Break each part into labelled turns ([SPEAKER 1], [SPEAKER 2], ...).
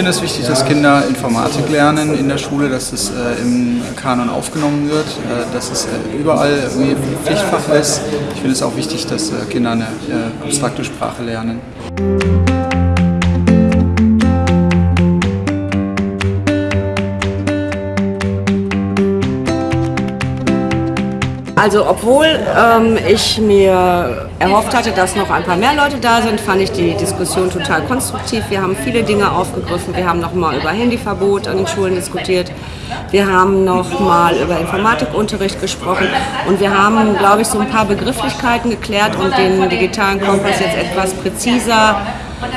[SPEAKER 1] finde es wichtig, dass Kinder Informatik lernen in der Schule, dass es äh, im Kanon aufgenommen wird, äh, dass es äh, überall irgendwie Pflichtfach ist. Ich finde es auch wichtig, dass äh, Kinder eine äh, abstrakte Sprache lernen.
[SPEAKER 2] Also obwohl ähm, ich mir erhofft hatte, dass noch ein paar mehr Leute da sind, fand ich die Diskussion total konstruktiv. Wir haben viele Dinge aufgegriffen. Wir haben nochmal über Handyverbot an den Schulen diskutiert. Wir haben nochmal über Informatikunterricht gesprochen. Und wir haben, glaube ich, so ein paar Begrifflichkeiten geklärt und den digitalen Kompass jetzt etwas präziser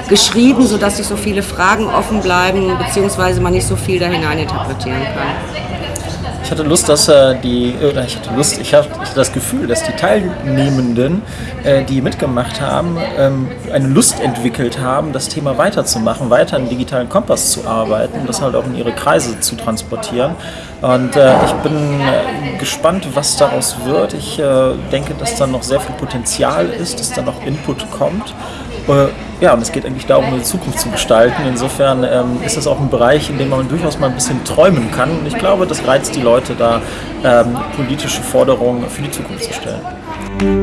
[SPEAKER 2] geschrieben, sodass nicht so viele Fragen offen bleiben, beziehungsweise man nicht so viel da hinein interpretieren kann.
[SPEAKER 3] Ich hatte Lust, dass äh, die, oder ich hatte Lust, ich hatte das Gefühl, dass die Teilnehmenden, äh, die mitgemacht haben, ähm, eine Lust entwickelt haben, das Thema weiterzumachen, weiter im digitalen Kompass zu arbeiten, das halt auch in ihre Kreise zu transportieren. Und äh, ich bin äh, gespannt, was daraus wird. Ich äh, denke, dass da noch sehr viel Potenzial ist, dass da noch Input kommt. Äh, ja, und es geht eigentlich darum, eine Zukunft zu gestalten. Insofern ähm, ist das auch ein Bereich, in dem man durchaus mal ein bisschen träumen kann. Und ich glaube, das reizt die Leute da, ähm, politische Forderungen für die Zukunft zu stellen.